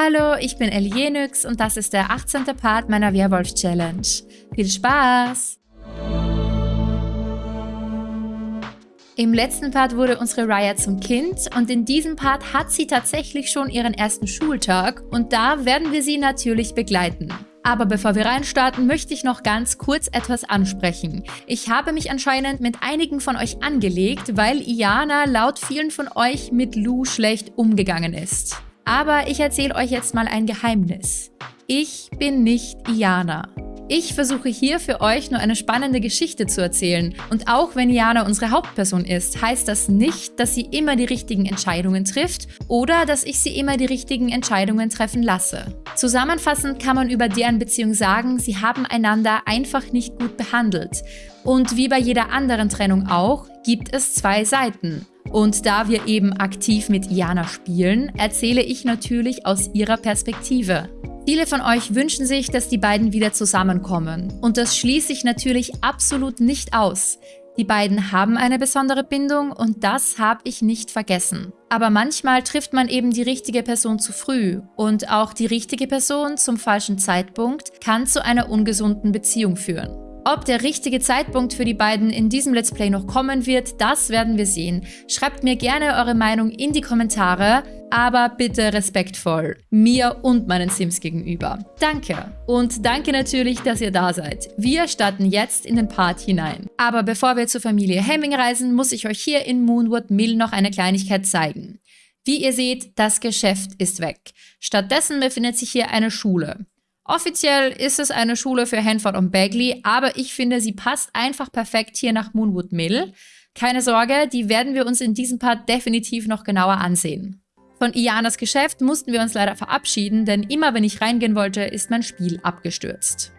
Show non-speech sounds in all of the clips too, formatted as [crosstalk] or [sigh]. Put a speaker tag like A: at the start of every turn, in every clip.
A: Hallo, ich bin Elienix und das ist der 18. Part meiner Werwolf-Challenge. Viel Spaß! Im letzten Part wurde unsere Raya zum Kind und in diesem Part hat sie tatsächlich schon ihren ersten Schultag und da werden wir sie natürlich begleiten. Aber bevor wir reinstarten, möchte ich noch ganz kurz etwas ansprechen. Ich habe mich anscheinend mit einigen von euch angelegt, weil Iana laut vielen von euch mit Lou schlecht umgegangen ist. Aber ich erzähle euch jetzt mal ein Geheimnis. Ich bin nicht Iana. Ich versuche hier für euch nur eine spannende Geschichte zu erzählen. Und auch wenn Iana unsere Hauptperson ist, heißt das nicht, dass sie immer die richtigen Entscheidungen trifft oder dass ich sie immer die richtigen Entscheidungen treffen lasse. Zusammenfassend kann man über deren Beziehung sagen, sie haben einander einfach nicht gut behandelt. Und wie bei jeder anderen Trennung auch, gibt es zwei Seiten. Und da wir eben aktiv mit Iana spielen, erzähle ich natürlich aus ihrer Perspektive. Viele von euch wünschen sich, dass die beiden wieder zusammenkommen. Und das schließe ich natürlich absolut nicht aus. Die beiden haben eine besondere Bindung und das habe ich nicht vergessen. Aber manchmal trifft man eben die richtige Person zu früh und auch die richtige Person zum falschen Zeitpunkt kann zu einer ungesunden Beziehung führen. Ob der richtige Zeitpunkt für die beiden in diesem Let's Play noch kommen wird, das werden wir sehen. Schreibt mir gerne eure Meinung in die Kommentare, aber bitte respektvoll, mir und meinen Sims gegenüber. Danke. Und danke natürlich, dass ihr da seid. Wir starten jetzt in den Part hinein. Aber bevor wir zur Familie Hemming reisen, muss ich euch hier in Moonwood Mill noch eine Kleinigkeit zeigen. Wie ihr seht, das Geschäft ist weg. Stattdessen befindet sich hier eine Schule. Offiziell ist es eine Schule für Hanford und Bagley, aber ich finde, sie passt einfach perfekt hier nach Moonwood Mill. Keine Sorge, die werden wir uns in diesem Part definitiv noch genauer ansehen. Von Ianas Geschäft mussten wir uns leider verabschieden, denn immer wenn ich reingehen wollte, ist mein Spiel abgestürzt.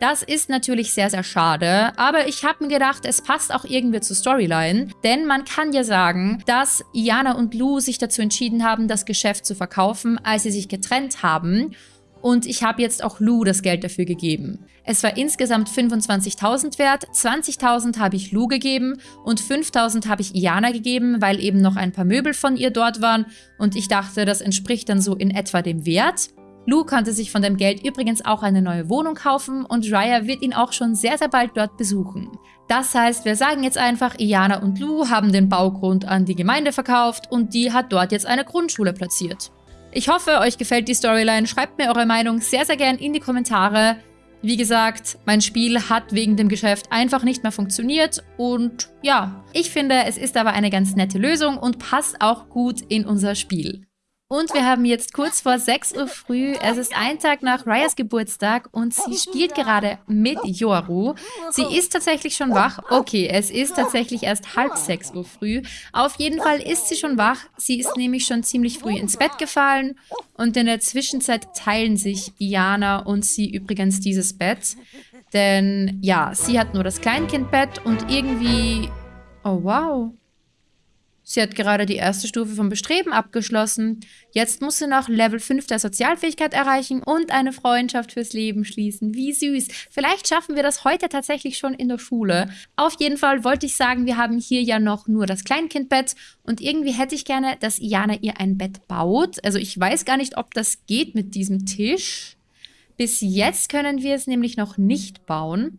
A: Das ist natürlich sehr, sehr schade, aber ich habe mir gedacht, es passt auch irgendwie zur Storyline, denn man kann ja sagen, dass Iana und Lou sich dazu entschieden haben, das Geschäft zu verkaufen, als sie sich getrennt haben und ich habe jetzt auch Lou das Geld dafür gegeben. Es war insgesamt 25.000 wert, 20.000 habe ich Lou gegeben und 5.000 habe ich Iana gegeben, weil eben noch ein paar Möbel von ihr dort waren und ich dachte, das entspricht dann so in etwa dem Wert. Lou konnte sich von dem Geld übrigens auch eine neue Wohnung kaufen und Raya wird ihn auch schon sehr, sehr bald dort besuchen. Das heißt, wir sagen jetzt einfach, Iana und Lou haben den Baugrund an die Gemeinde verkauft und die hat dort jetzt eine Grundschule platziert. Ich hoffe, euch gefällt die Storyline. Schreibt mir eure Meinung sehr, sehr gern in die Kommentare. Wie gesagt, mein Spiel hat wegen dem Geschäft einfach nicht mehr funktioniert und ja, ich finde, es ist aber eine ganz nette Lösung und passt auch gut in unser Spiel. Und wir haben jetzt kurz vor 6 Uhr früh, es ist ein Tag nach Ryas Geburtstag und sie spielt gerade mit Yoru. Sie ist tatsächlich schon wach. Okay, es ist tatsächlich erst halb 6 Uhr früh. Auf jeden Fall ist sie schon wach. Sie ist nämlich schon ziemlich früh ins Bett gefallen. Und in der Zwischenzeit teilen sich Iana und sie übrigens dieses Bett. Denn ja, sie hat nur das Kleinkindbett und irgendwie... Oh wow, Sie hat gerade die erste Stufe vom Bestreben abgeschlossen. Jetzt muss sie noch Level 5 der Sozialfähigkeit erreichen und eine Freundschaft fürs Leben schließen. Wie süß. Vielleicht schaffen wir das heute tatsächlich schon in der Schule. Auf jeden Fall wollte ich sagen, wir haben hier ja noch nur das Kleinkindbett und irgendwie hätte ich gerne, dass Iana ihr ein Bett baut. Also ich weiß gar nicht, ob das geht mit diesem Tisch. Bis jetzt können wir es nämlich noch nicht bauen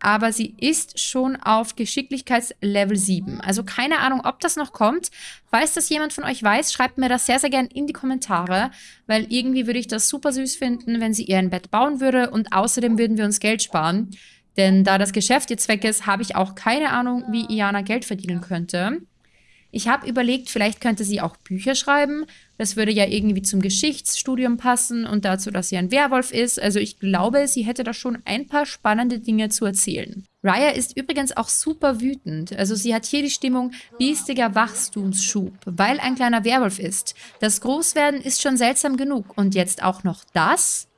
A: aber sie ist schon auf Geschicklichkeitslevel 7. Also keine Ahnung, ob das noch kommt. Falls das jemand von euch weiß, schreibt mir das sehr, sehr gern in die Kommentare, weil irgendwie würde ich das super süß finden, wenn sie ihr ein Bett bauen würde und außerdem würden wir uns Geld sparen. Denn da das Geschäft jetzt weg ist, habe ich auch keine Ahnung, wie Iana Geld verdienen könnte. Ich habe überlegt, vielleicht könnte sie auch Bücher schreiben. Das würde ja irgendwie zum Geschichtsstudium passen und dazu, dass sie ein Werwolf ist. Also ich glaube, sie hätte da schon ein paar spannende Dinge zu erzählen. Raya ist übrigens auch super wütend. Also sie hat hier die Stimmung biestiger Wachstumsschub, weil ein kleiner Werwolf ist. Das Großwerden ist schon seltsam genug. Und jetzt auch noch das?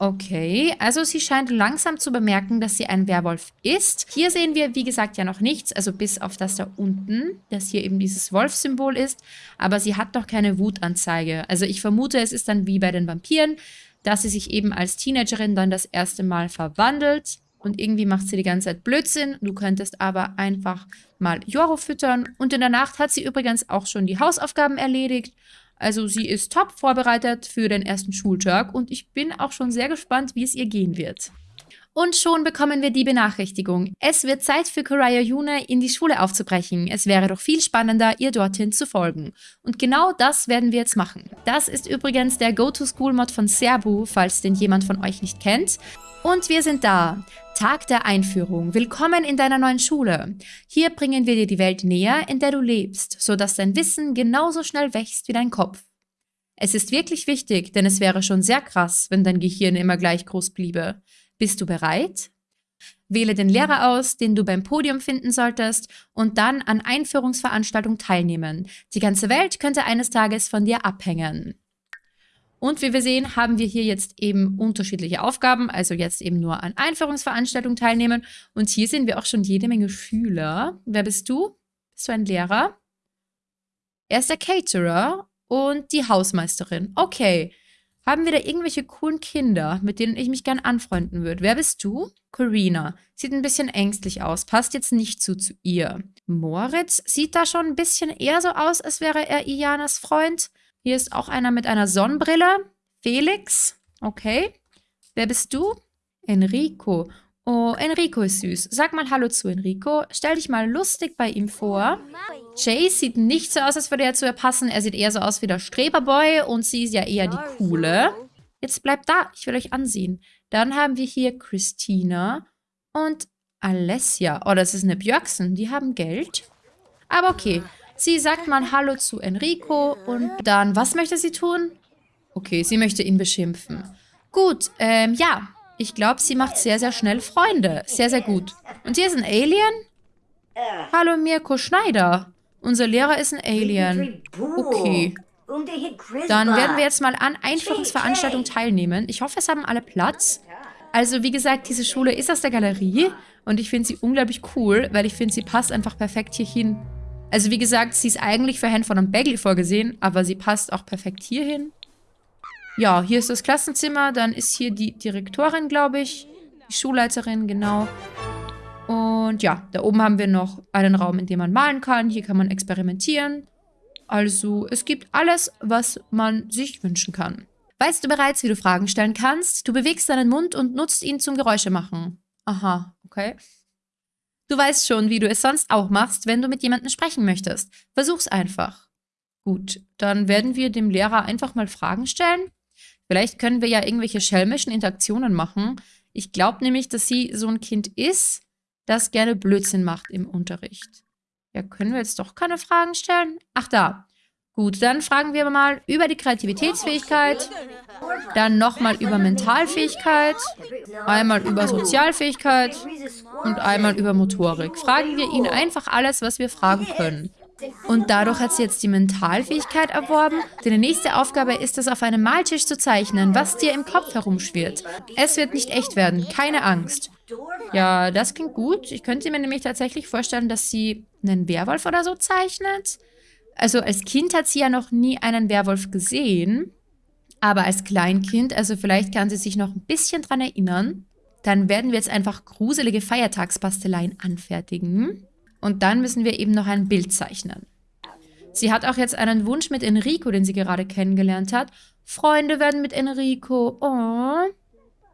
A: Okay, also sie scheint langsam zu bemerken, dass sie ein Werwolf ist. Hier sehen wir, wie gesagt, ja noch nichts, also bis auf das da unten, das hier eben dieses Wolfsymbol ist. Aber sie hat noch keine Wutanzeige. Also ich vermute, es ist dann wie bei den Vampiren, dass sie sich eben als Teenagerin dann das erste Mal verwandelt. Und irgendwie macht sie die ganze Zeit Blödsinn. Du könntest aber einfach mal Joro füttern. Und in der Nacht hat sie übrigens auch schon die Hausaufgaben erledigt. Also sie ist top vorbereitet für den ersten Schultag und ich bin auch schon sehr gespannt, wie es ihr gehen wird. Und schon bekommen wir die Benachrichtigung. Es wird Zeit für Koraya Yune, in die Schule aufzubrechen. Es wäre doch viel spannender, ihr dorthin zu folgen. Und genau das werden wir jetzt machen. Das ist übrigens der Go-To-School-Mod von Serbu, falls den jemand von euch nicht kennt. Und wir sind da. Tag der Einführung. Willkommen in deiner neuen Schule. Hier bringen wir dir die Welt näher, in der du lebst, sodass dein Wissen genauso schnell wächst wie dein Kopf. Es ist wirklich wichtig, denn es wäre schon sehr krass, wenn dein Gehirn immer gleich groß bliebe. Bist du bereit? Wähle den Lehrer aus, den du beim Podium finden solltest und dann an Einführungsveranstaltungen teilnehmen. Die ganze Welt könnte eines Tages von dir abhängen. Und wie wir sehen, haben wir hier jetzt eben unterschiedliche Aufgaben, also jetzt eben nur an Einführungsveranstaltungen teilnehmen. Und hier sehen wir auch schon jede Menge Schüler. Wer bist du? Bist du ein Lehrer? Er ist der Caterer und die Hausmeisterin. Okay, haben wir da irgendwelche coolen Kinder, mit denen ich mich gern anfreunden würde? Wer bist du? Corina. Sieht ein bisschen ängstlich aus. Passt jetzt nicht zu, zu ihr. Moritz sieht da schon ein bisschen eher so aus, als wäre er Ianas Freund. Hier ist auch einer mit einer Sonnenbrille. Felix. Okay. Wer bist du? Enrico. Oh, Enrico ist süß. Sag mal Hallo zu Enrico. Stell dich mal lustig bei ihm vor. Chase sieht nicht so aus, als würde er zu ihr passen. Er sieht eher so aus wie der Streberboy und sie ist ja eher die Coole. Jetzt bleibt da. Ich will euch ansehen. Dann haben wir hier Christina und Alessia. Oh, das ist eine Björksen. Die haben Geld. Aber okay. Sie sagt mal Hallo zu Enrico und dann, was möchte sie tun? Okay, sie möchte ihn beschimpfen. Gut, ähm, ja. Ich glaube, sie macht sehr, sehr schnell Freunde. Sehr, sehr gut. Und hier ist ein Alien? Hallo, Mirko Schneider. Unser Lehrer ist ein Alien. Okay. Dann werden wir jetzt mal an Einführungsveranstaltungen teilnehmen. Ich hoffe, es haben alle Platz. Also, wie gesagt, diese Schule ist aus der Galerie und ich finde sie unglaublich cool, weil ich finde, sie passt einfach perfekt hier hin. Also, wie gesagt, sie ist eigentlich für Handful und Bagley vorgesehen, aber sie passt auch perfekt hier hin. Ja, hier ist das Klassenzimmer. Dann ist hier die Direktorin, glaube ich. Die Schulleiterin, genau. Und ja, da oben haben wir noch einen Raum, in dem man malen kann. Hier kann man experimentieren. Also, es gibt alles, was man sich wünschen kann. Weißt du bereits, wie du Fragen stellen kannst? Du bewegst deinen Mund und nutzt ihn zum Geräusche machen. Aha, okay. Du weißt schon, wie du es sonst auch machst, wenn du mit jemandem sprechen möchtest. Versuch's einfach. Gut, dann werden wir dem Lehrer einfach mal Fragen stellen. Vielleicht können wir ja irgendwelche schelmischen Interaktionen machen. Ich glaube nämlich, dass sie so ein Kind ist, das gerne Blödsinn macht im Unterricht. Ja, können wir jetzt doch keine Fragen stellen? Ach, da. Gut, dann fragen wir mal über die Kreativitätsfähigkeit, dann nochmal über Mentalfähigkeit, einmal über Sozialfähigkeit und einmal über Motorik. Fragen wir ihn einfach alles, was wir fragen können. Und dadurch hat sie jetzt die Mentalfähigkeit erworben. Denn die nächste Aufgabe ist es, auf einem Maltisch zu zeichnen, was dir im Kopf herumschwirrt. Es wird nicht echt werden, keine Angst. Ja, das klingt gut. Ich könnte mir nämlich tatsächlich vorstellen, dass sie einen Werwolf oder so zeichnet. Also als Kind hat sie ja noch nie einen Werwolf gesehen. Aber als Kleinkind, also vielleicht kann sie sich noch ein bisschen dran erinnern. Dann werden wir jetzt einfach gruselige Feiertagspasteleien anfertigen. Und dann müssen wir eben noch ein Bild zeichnen. Sie hat auch jetzt einen Wunsch mit Enrico, den sie gerade kennengelernt hat. Freunde werden mit Enrico. Oh,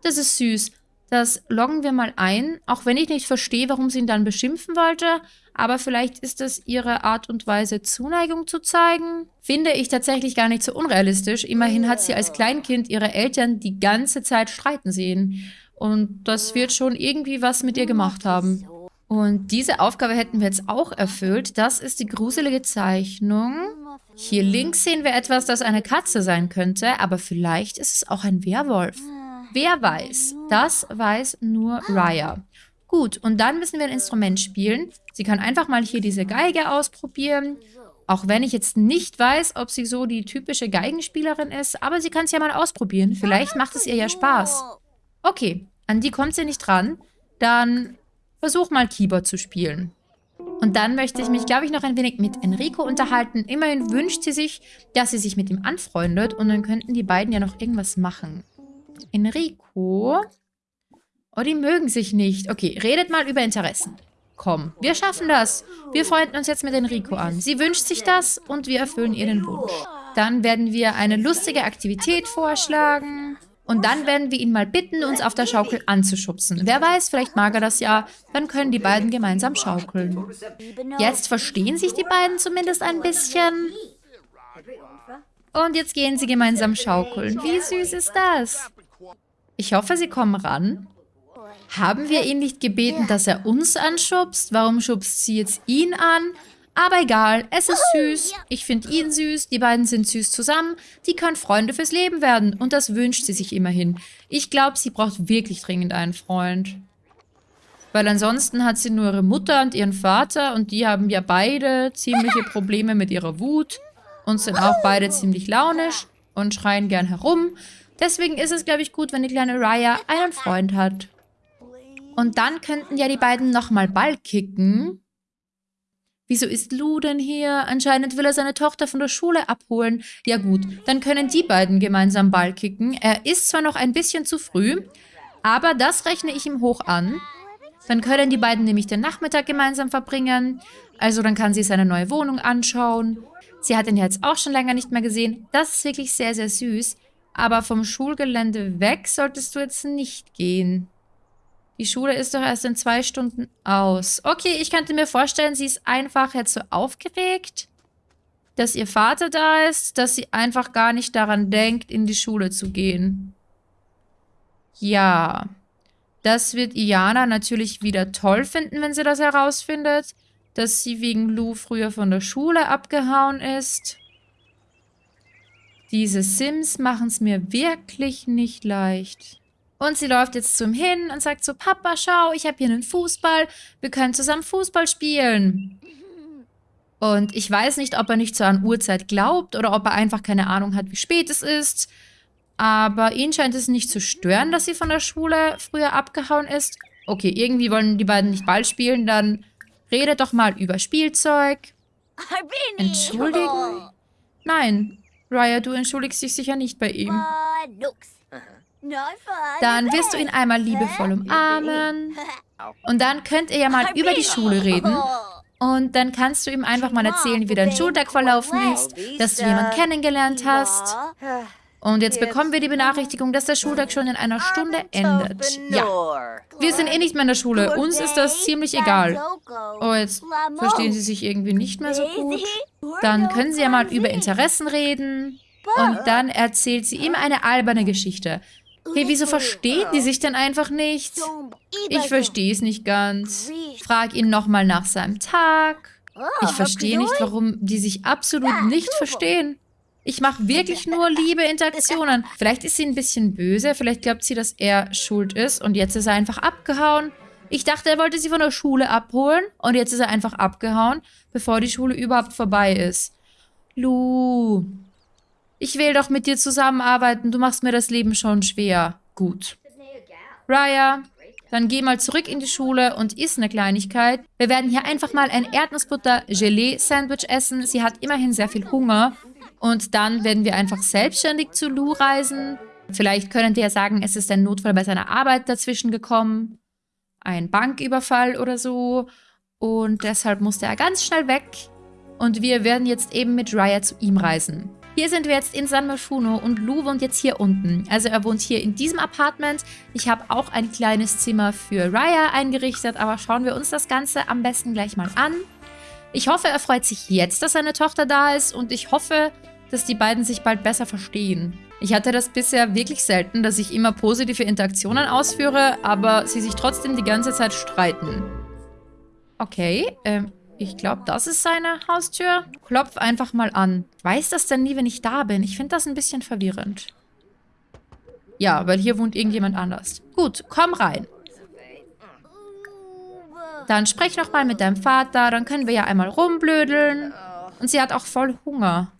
A: das ist süß. Das loggen wir mal ein, auch wenn ich nicht verstehe, warum sie ihn dann beschimpfen wollte. Aber vielleicht ist das ihre Art und Weise, Zuneigung zu zeigen. Finde ich tatsächlich gar nicht so unrealistisch. Immerhin hat sie als Kleinkind ihre Eltern die ganze Zeit streiten sehen. Und das wird schon irgendwie was mit ihr gemacht haben. Und diese Aufgabe hätten wir jetzt auch erfüllt. Das ist die gruselige Zeichnung. Hier links sehen wir etwas, das eine Katze sein könnte, aber vielleicht ist es auch ein Werwolf. Wer weiß? Das weiß nur Raya. Gut, und dann müssen wir ein Instrument spielen. Sie kann einfach mal hier diese Geige ausprobieren. Auch wenn ich jetzt nicht weiß, ob sie so die typische Geigenspielerin ist, aber sie kann es ja mal ausprobieren. Vielleicht macht es ihr ja Spaß. Okay, an die kommt sie nicht dran. Dann Versuch mal Keyboard zu spielen. Und dann möchte ich mich, glaube ich, noch ein wenig mit Enrico unterhalten. Immerhin wünscht sie sich, dass sie sich mit ihm anfreundet und dann könnten die beiden ja noch irgendwas machen. Enrico? Oh, die mögen sich nicht. Okay, redet mal über Interessen. Komm, wir schaffen das. Wir freunden uns jetzt mit Enrico an. Sie wünscht sich das und wir erfüllen ihr den Wunsch. Dann werden wir eine lustige Aktivität vorschlagen. Und dann werden wir ihn mal bitten, uns auf der Schaukel anzuschubsen. Wer weiß, vielleicht mag er das ja. Dann können die beiden gemeinsam schaukeln. Jetzt verstehen sich die beiden zumindest ein bisschen. Und jetzt gehen sie gemeinsam schaukeln. Wie süß ist das? Ich hoffe, sie kommen ran. Haben wir ihn nicht gebeten, dass er uns anschubst? Warum schubst sie jetzt ihn an? Aber egal, es ist süß. Ich finde ihn süß, die beiden sind süß zusammen. Die können Freunde fürs Leben werden und das wünscht sie sich immerhin. Ich glaube, sie braucht wirklich dringend einen Freund. Weil ansonsten hat sie nur ihre Mutter und ihren Vater und die haben ja beide ziemliche [laughs] Probleme mit ihrer Wut und sind auch beide ziemlich launisch und schreien gern herum. Deswegen ist es, glaube ich, gut, wenn die kleine Raya einen Freund hat. Und dann könnten ja die beiden nochmal Ball kicken. Wieso ist Lou denn hier? Anscheinend will er seine Tochter von der Schule abholen. Ja gut, dann können die beiden gemeinsam Ball kicken. Er ist zwar noch ein bisschen zu früh, aber das rechne ich ihm hoch an. Dann können die beiden nämlich den Nachmittag gemeinsam verbringen. Also dann kann sie seine neue Wohnung anschauen. Sie hat ihn jetzt auch schon länger nicht mehr gesehen. Das ist wirklich sehr, sehr süß. Aber vom Schulgelände weg solltest du jetzt nicht gehen. Die Schule ist doch erst in zwei Stunden aus. Okay, ich könnte mir vorstellen, sie ist einfach jetzt so aufgeregt, dass ihr Vater da ist, dass sie einfach gar nicht daran denkt, in die Schule zu gehen. Ja, das wird Iana natürlich wieder toll finden, wenn sie das herausfindet, dass sie wegen Lou früher von der Schule abgehauen ist. Diese Sims machen es mir wirklich nicht leicht. Und sie läuft jetzt zum hin und sagt so, Papa, schau, ich habe hier einen Fußball. Wir können zusammen Fußball spielen. Und ich weiß nicht, ob er nicht so an Uhrzeit glaubt oder ob er einfach keine Ahnung hat, wie spät es ist. Aber ihn scheint es nicht zu stören, dass sie von der Schule früher abgehauen ist. Okay, irgendwie wollen die beiden nicht Ball spielen, dann redet doch mal über Spielzeug. Entschuldigen? Nein, Raya, du entschuldigst dich sicher nicht bei ihm. Dann wirst du ihn einmal liebevoll umarmen. Und dann könnt ihr ja mal über die Schule reden. Und dann kannst du ihm einfach mal erzählen, wie dein Schultag verlaufen ist, dass du jemanden kennengelernt hast. Und jetzt bekommen wir die Benachrichtigung, dass der Schultag schon in einer Stunde endet. Ja. Wir sind eh nicht mehr in der Schule. Uns ist das ziemlich egal. Oh, jetzt verstehen sie sich irgendwie nicht mehr so gut. Dann können sie ja mal über Interessen reden. Und dann erzählt sie ihm eine alberne Geschichte. Hey, wieso verstehen die sich denn einfach nicht? Ich verstehe es nicht ganz. Frag ihn nochmal nach seinem Tag. Ich verstehe nicht, warum die sich absolut nicht verstehen. Ich mache wirklich nur liebe Interaktionen. Vielleicht ist sie ein bisschen böse, vielleicht glaubt sie, dass er schuld ist und jetzt ist er einfach abgehauen. Ich dachte, er wollte sie von der Schule abholen und jetzt ist er einfach abgehauen, bevor die Schule überhaupt vorbei ist. Lu, ich will doch mit dir zusammenarbeiten. Du machst mir das Leben schon schwer. Gut. Raya, dann geh mal zurück in die Schule und iss eine Kleinigkeit. Wir werden hier einfach mal ein Erdnussbutter-Gelee-Sandwich essen. Sie hat immerhin sehr viel Hunger. Und dann werden wir einfach selbstständig zu Lou reisen. Vielleicht können die ja sagen, es ist ein Notfall bei seiner Arbeit dazwischen gekommen. Ein Banküberfall oder so. Und deshalb musste er ganz schnell weg. Und wir werden jetzt eben mit Raya zu ihm reisen. Hier sind wir jetzt in San Maschuno und Lou wohnt jetzt hier unten. Also er wohnt hier in diesem Apartment. Ich habe auch ein kleines Zimmer für Raya eingerichtet, aber schauen wir uns das Ganze am besten gleich mal an. Ich hoffe, er freut sich jetzt, dass seine Tochter da ist und ich hoffe, dass die beiden sich bald besser verstehen. Ich hatte das bisher wirklich selten, dass ich immer positive Interaktionen ausführe, aber sie sich trotzdem die ganze Zeit streiten. Okay, ähm, ich glaube, das ist seine Haustür. Klopf einfach mal an. Weiß das denn nie, wenn ich da bin? Ich finde das ein bisschen verwirrend. Ja, weil hier wohnt irgendjemand anders. Gut, komm rein. Dann sprech noch mal mit deinem Vater, dann können wir ja einmal rumblödeln. Und sie hat auch voll Hunger.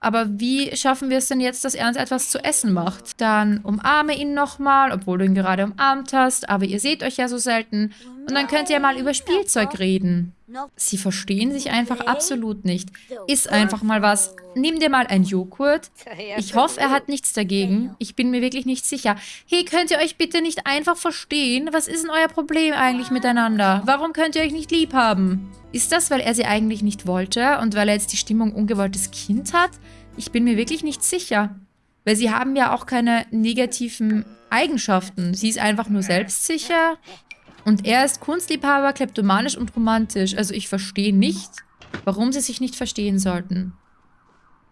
A: Aber wie schaffen wir es denn jetzt, dass er uns etwas zu essen macht? Dann umarme ihn nochmal, obwohl du ihn gerade umarmt hast. Aber ihr seht euch ja so selten. Und dann könnt ihr mal über Spielzeug reden. Sie verstehen sich einfach absolut nicht. Iss einfach mal was. Nimm dir mal ein Joghurt. [laughs] Ich hoffe, er hat nichts dagegen. Ich bin mir wirklich nicht sicher. Hey, könnt ihr euch bitte nicht einfach verstehen? Was ist denn euer Problem eigentlich miteinander? Warum könnt ihr euch nicht lieb haben? Ist das, weil er sie eigentlich nicht wollte und weil er jetzt die Stimmung ungewolltes Kind hat? Ich bin mir wirklich nicht sicher. Weil sie haben ja auch keine negativen Eigenschaften. Sie ist einfach nur selbstsicher. Und er ist Kunstliebhaber, kleptomanisch und romantisch. Also ich verstehe nicht, warum sie sich nicht verstehen sollten.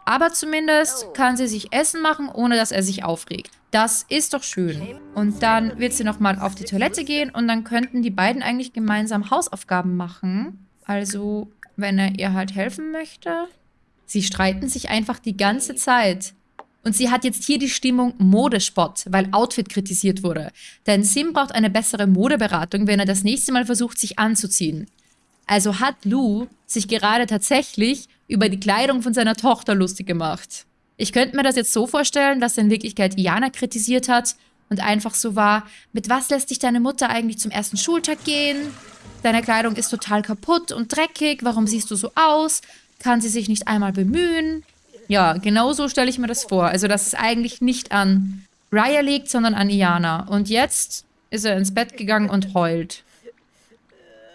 A: Aber zumindest kann sie sich Essen machen, ohne dass er sich aufregt. Das ist doch schön. Und dann wird sie nochmal auf die Toilette gehen und dann könnten die beiden eigentlich gemeinsam Hausaufgaben machen. Also, wenn er ihr halt helfen möchte. Sie streiten sich einfach die ganze Zeit. Und sie hat jetzt hier die Stimmung Modespot, weil Outfit kritisiert wurde. Denn Sim braucht eine bessere Modeberatung, wenn er das nächste Mal versucht, sich anzuziehen. Also hat Lou sich gerade tatsächlich über die Kleidung von seiner Tochter lustig gemacht. Ich könnte mir das jetzt so vorstellen, dass er in Wirklichkeit Iana kritisiert hat und einfach so war, mit was lässt dich deine Mutter eigentlich zum ersten Schultag gehen? Deine Kleidung ist total kaputt und dreckig, warum siehst du so aus? Kann sie sich nicht einmal bemühen? Ja, genau so stelle ich mir das vor. Also, dass es eigentlich nicht an Raya liegt, sondern an Iana. Und jetzt ist er ins Bett gegangen und heult.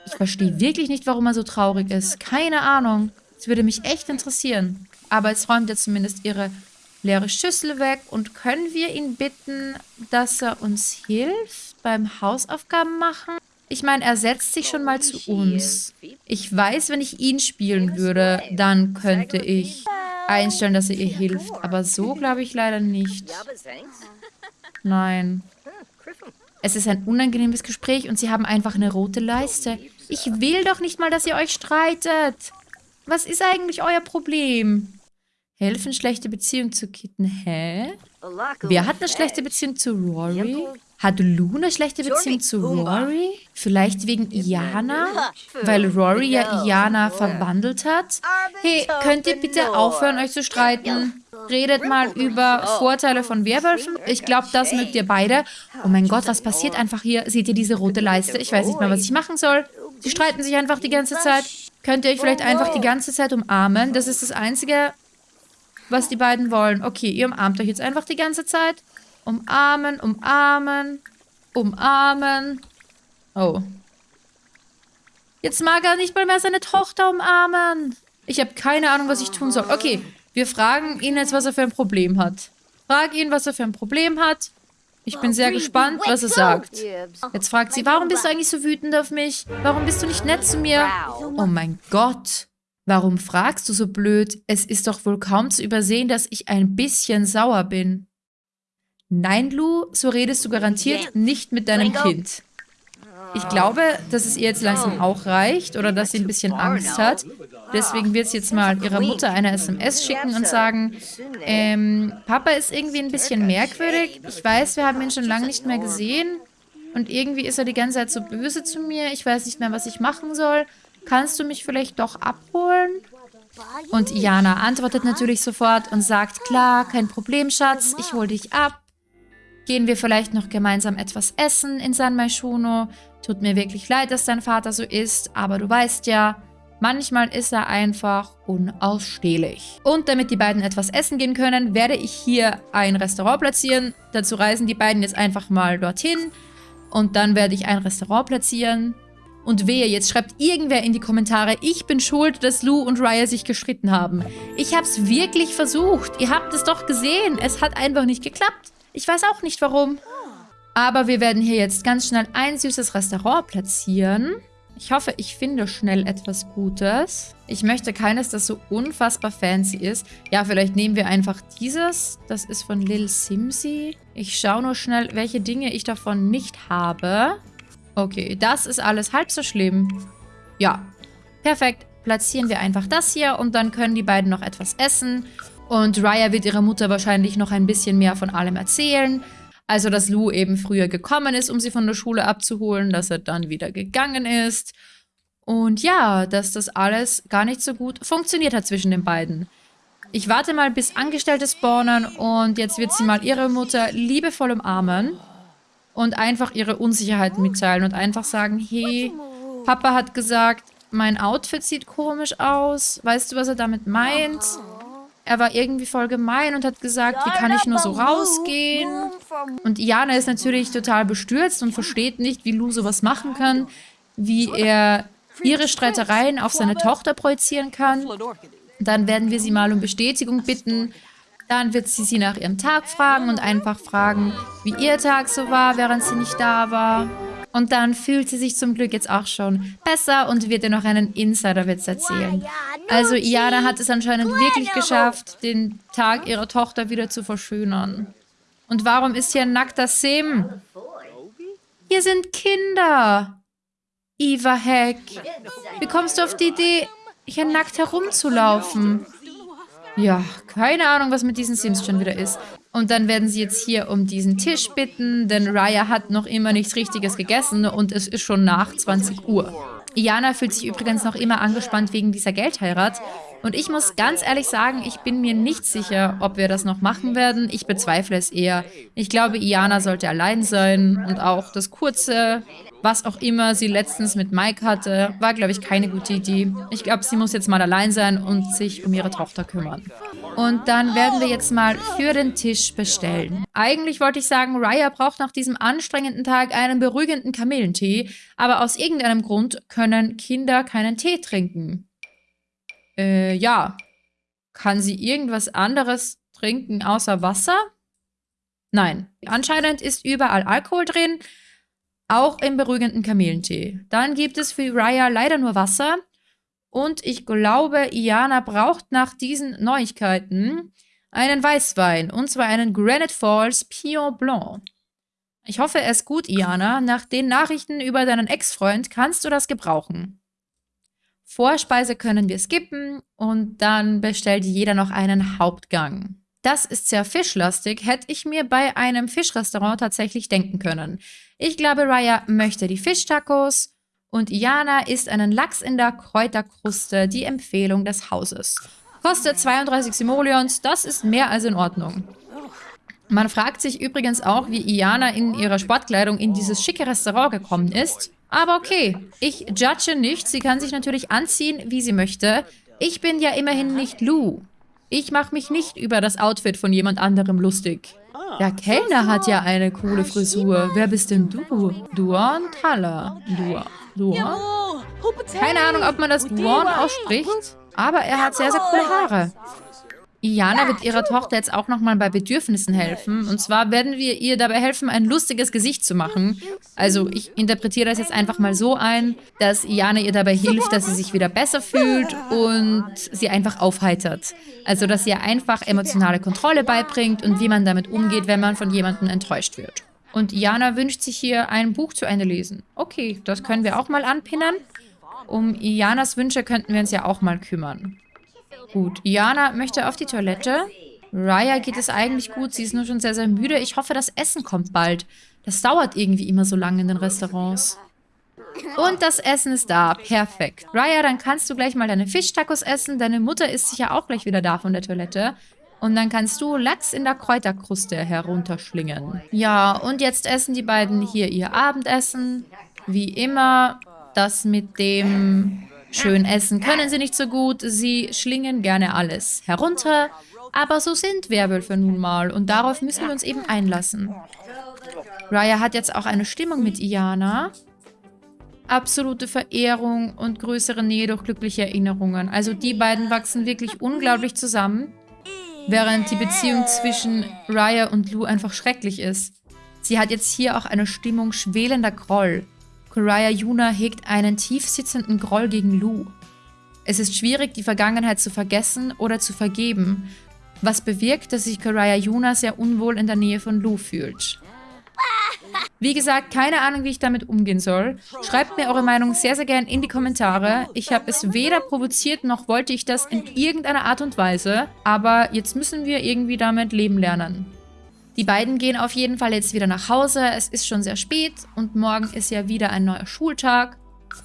A: Ich verstehe wirklich nicht, warum er so traurig ist. Keine Ahnung. Das würde mich echt interessieren. Aber jetzt räumt er zumindest ihre leere Schüssel weg. Und können wir ihn bitten, dass er uns hilft beim Hausaufgaben machen? Ich meine, er setzt sich schon mal zu uns. Ich weiß, wenn ich ihn spielen würde, dann könnte ich einstellen, dass er ihr hilft. Aber so glaube ich leider nicht. Nein. Es ist ein unangenehmes Gespräch und sie haben einfach eine rote Leiste. Ich will doch nicht mal, dass ihr euch streitet. Was ist eigentlich euer Problem? Helfen, schlechte Beziehung zu Kitten. Hä? Wer hat eine schlechte Beziehung zu Rory? Hat Lou eine schlechte Beziehung zu Rory? Vielleicht wegen Iana? Weil Rory ja Iana verwandelt hat? Hey, könnt ihr bitte aufhören, euch zu streiten? Redet mal über Vorteile von Werwölfen. Ich glaube, das mögt ihr beide. Oh mein Gott, was passiert einfach hier? Seht ihr diese rote Leiste? Ich weiß nicht mehr, was ich machen soll. Sie streiten sich einfach die ganze Zeit. Könnt ihr euch vielleicht einfach die ganze Zeit umarmen? Das ist das Einzige, was die beiden wollen. Okay, ihr umarmt euch jetzt einfach die ganze Zeit. Umarmen, umarmen, umarmen. Oh. Jetzt mag er nicht mal mehr seine Tochter umarmen. Ich habe keine Ahnung, was ich tun soll. Okay, wir fragen ihn jetzt, was er für ein Problem hat. Frag ihn, was er für ein Problem hat. Ich bin sehr gespannt, was er sagt. Jetzt fragt sie, warum bist du eigentlich so wütend auf mich? Warum bist du nicht nett zu mir? Oh mein Gott. Warum fragst du so blöd? Es ist doch wohl kaum zu übersehen, dass ich ein bisschen sauer bin. Nein, Lou, so redest du garantiert nicht mit deinem Kind. Ich glaube, dass es ihr jetzt langsam auch reicht oder dass sie ein bisschen Angst hat. Deswegen wird sie jetzt mal ihrer Mutter eine SMS schicken und sagen, ähm, Papa ist irgendwie ein bisschen merkwürdig. Ich weiß, wir haben ihn schon lange nicht mehr gesehen. Und irgendwie ist er die ganze Zeit so böse zu mir. Ich weiß nicht mehr, was ich machen soll. Kannst du mich vielleicht doch abholen? Und Jana antwortet natürlich sofort und sagt, klar, kein Problem, Schatz, ich hole dich ab. Gehen wir vielleicht noch gemeinsam etwas essen in San Maishuno? Tut mir wirklich leid, dass dein Vater so ist, aber du weißt ja, manchmal ist er einfach unausstehlich. Und damit die beiden etwas essen gehen können, werde ich hier ein Restaurant platzieren. Dazu reisen die beiden jetzt einfach mal dorthin. Und dann werde ich ein Restaurant platzieren. Und wehe, jetzt schreibt irgendwer in die Kommentare, ich bin schuld, dass Lou und Raya sich gestritten haben. Ich habe es wirklich versucht. Ihr habt es doch gesehen. Es hat einfach nicht geklappt. Ich weiß auch nicht warum. Aber wir werden hier jetzt ganz schnell ein süßes Restaurant platzieren. Ich hoffe, ich finde schnell etwas Gutes. Ich möchte keines, das so unfassbar fancy ist. Ja, vielleicht nehmen wir einfach dieses. Das ist von Lil Simsi. Ich schaue nur schnell, welche Dinge ich davon nicht habe. Okay, das ist alles halb so schlimm. Ja, perfekt. Platzieren wir einfach das hier und dann können die beiden noch etwas essen. Und Raya wird ihrer Mutter wahrscheinlich noch ein bisschen mehr von allem erzählen. Also, dass Lou eben früher gekommen ist, um sie von der Schule abzuholen, dass er dann wieder gegangen ist. Und ja, dass das alles gar nicht so gut funktioniert hat zwischen den beiden. Ich warte mal, bis Angestellte spawnen und jetzt wird sie mal ihre Mutter liebevoll umarmen und einfach ihre Unsicherheit mitteilen und einfach sagen, hey, Papa hat gesagt, mein Outfit sieht komisch aus. Weißt du, was er damit meint? Er war irgendwie voll gemein und hat gesagt, wie kann ich nur so rausgehen? Und Iana ist natürlich total bestürzt und versteht nicht, wie Lou sowas machen kann, wie er ihre Streitereien auf seine Tochter projizieren kann. Dann werden wir sie mal um Bestätigung bitten. Dann wird sie sie nach ihrem Tag fragen und einfach fragen, wie ihr Tag so war, während sie nicht da war. Und dann fühlt sie sich zum Glück jetzt auch schon besser und wird ihr noch einen Insiderwitz erzählen. Also Iana hat es anscheinend wirklich geschafft, den Tag ihrer Tochter wieder zu verschönern. Und warum ist hier ein nackter Sim? Hier sind Kinder. Eva Heck. Wie kommst du auf die Idee, hier nackt herumzulaufen? Ja, keine Ahnung, was mit diesen Sims schon wieder ist. Und dann werden sie jetzt hier um diesen Tisch bitten, denn Raya hat noch immer nichts Richtiges gegessen und es ist schon nach 20 Uhr. Iana fühlt sich übrigens noch immer angespannt wegen dieser Geldheirat. Und ich muss ganz ehrlich sagen, ich bin mir nicht sicher, ob wir das noch machen werden. Ich bezweifle es eher. Ich glaube, Iana sollte allein sein und auch das kurze was auch immer sie letztens mit Mike hatte, war, glaube ich, keine gute Idee. Ich glaube, sie muss jetzt mal allein sein und sich um ihre Tochter kümmern. Und dann werden wir jetzt mal für den Tisch bestellen. Eigentlich wollte ich sagen, Raya braucht nach diesem anstrengenden Tag einen beruhigenden Kamillentee, aber aus irgendeinem Grund können Kinder keinen Tee trinken. Äh, ja. Kann sie irgendwas anderes trinken außer Wasser? Nein. Anscheinend ist überall Alkohol drin auch im beruhigenden Kamillentee. Dann gibt es für Raya leider nur Wasser. Und ich glaube, Iana braucht nach diesen Neuigkeiten einen Weißwein. Und zwar einen Granite Falls Pion Blanc. Ich hoffe, ist gut, Iana. Nach den Nachrichten über deinen Ex-Freund kannst du das gebrauchen. Vorspeise können wir skippen und dann bestellt jeder noch einen Hauptgang. Das ist sehr fischlastig, hätte ich mir bei einem Fischrestaurant tatsächlich denken können. Ich glaube, Raya möchte die Fischtacos und Iana isst einen Lachs in der Kräuterkruste, die Empfehlung des Hauses. Kostet 32 Simoleons, das ist mehr als in Ordnung. Man fragt sich übrigens auch, wie Iana in ihrer Sportkleidung in dieses schicke Restaurant gekommen ist. Aber okay, ich judge nicht, sie kann sich natürlich anziehen, wie sie möchte. Ich bin ja immerhin nicht Lou. Ich mache mich nicht über das Outfit von jemand anderem lustig. Der Kellner hat ja eine coole Frisur. Wer bist denn du? Duan Thaler. Duan. Duan? Keine Ahnung, ob man das Duan ausspricht, aber er hat sehr, sehr coole Haare. Iana wird ihrer Tochter jetzt auch nochmal bei Bedürfnissen helfen. Und zwar werden wir ihr dabei helfen, ein lustiges Gesicht zu machen. Also ich interpretiere das jetzt einfach mal so ein, dass Iana ihr dabei hilft, dass sie sich wieder besser fühlt und sie einfach aufheitert. Also dass sie ihr einfach emotionale Kontrolle beibringt und wie man damit umgeht, wenn man von jemandem enttäuscht wird. Und Iana wünscht sich hier ein Buch zu Ende lesen. Okay, das können wir auch mal anpinnen. Um Ianas Wünsche könnten wir uns ja auch mal kümmern. Gut, Iana möchte auf die Toilette. Raya geht es eigentlich gut, sie ist nur schon sehr, sehr müde. Ich hoffe, das Essen kommt bald. Das dauert irgendwie immer so lange in den Restaurants. Und das Essen ist da. Perfekt. Raya, dann kannst du gleich mal deine Fischtacos essen. Deine Mutter ist sicher auch gleich wieder da von der Toilette. Und dann kannst du Lachs in der Kräuterkruste herunterschlingen. Ja, und jetzt essen die beiden hier ihr Abendessen. Wie immer, das mit dem Schön essen können sie nicht so gut, sie schlingen gerne alles herunter, aber so sind Werwölfe nun mal und darauf müssen wir uns eben einlassen. Raya hat jetzt auch eine Stimmung mit Iana. Absolute Verehrung und größere Nähe durch glückliche Erinnerungen. Also die beiden wachsen wirklich unglaublich zusammen, während die Beziehung zwischen Raya und Lou einfach schrecklich ist. Sie hat jetzt hier auch eine Stimmung schwelender Groll. Koraya Yuna hegt einen tief sitzenden Groll gegen Lu. Es ist schwierig, die Vergangenheit zu vergessen oder zu vergeben, was bewirkt, dass sich Koraya Yuna sehr unwohl in der Nähe von Lu fühlt. Wie gesagt, keine Ahnung, wie ich damit umgehen soll. Schreibt mir eure Meinung sehr, sehr gerne in die Kommentare. Ich habe es weder provoziert, noch wollte ich das in irgendeiner Art und Weise. Aber jetzt müssen wir irgendwie damit leben lernen. Die beiden gehen auf jeden Fall jetzt wieder nach Hause. Es ist schon sehr spät und morgen ist ja wieder ein neuer Schultag,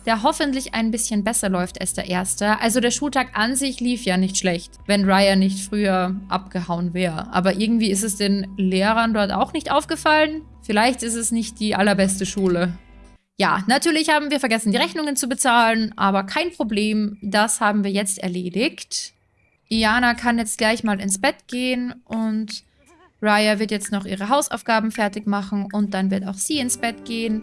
A: der hoffentlich ein bisschen besser läuft als der erste. Also der Schultag an sich lief ja nicht schlecht, wenn Raya nicht früher abgehauen wäre. Aber irgendwie ist es den Lehrern dort auch nicht aufgefallen. Vielleicht ist es nicht die allerbeste Schule. Ja, natürlich haben wir vergessen, die Rechnungen zu bezahlen, aber kein Problem, das haben wir jetzt erledigt. Iana kann jetzt gleich mal ins Bett gehen und Raya wird jetzt noch ihre Hausaufgaben fertig machen und dann wird auch sie ins Bett gehen.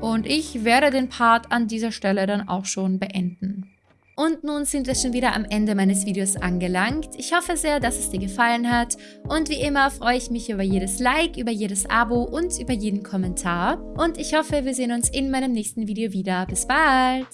A: Und ich werde den Part an dieser Stelle dann auch schon beenden. Und nun sind wir schon wieder am Ende meines Videos angelangt. Ich hoffe sehr, dass es dir gefallen hat und wie immer freue ich mich über jedes Like, über jedes Abo und über jeden Kommentar. Und ich hoffe, wir sehen uns in meinem nächsten Video wieder. Bis bald!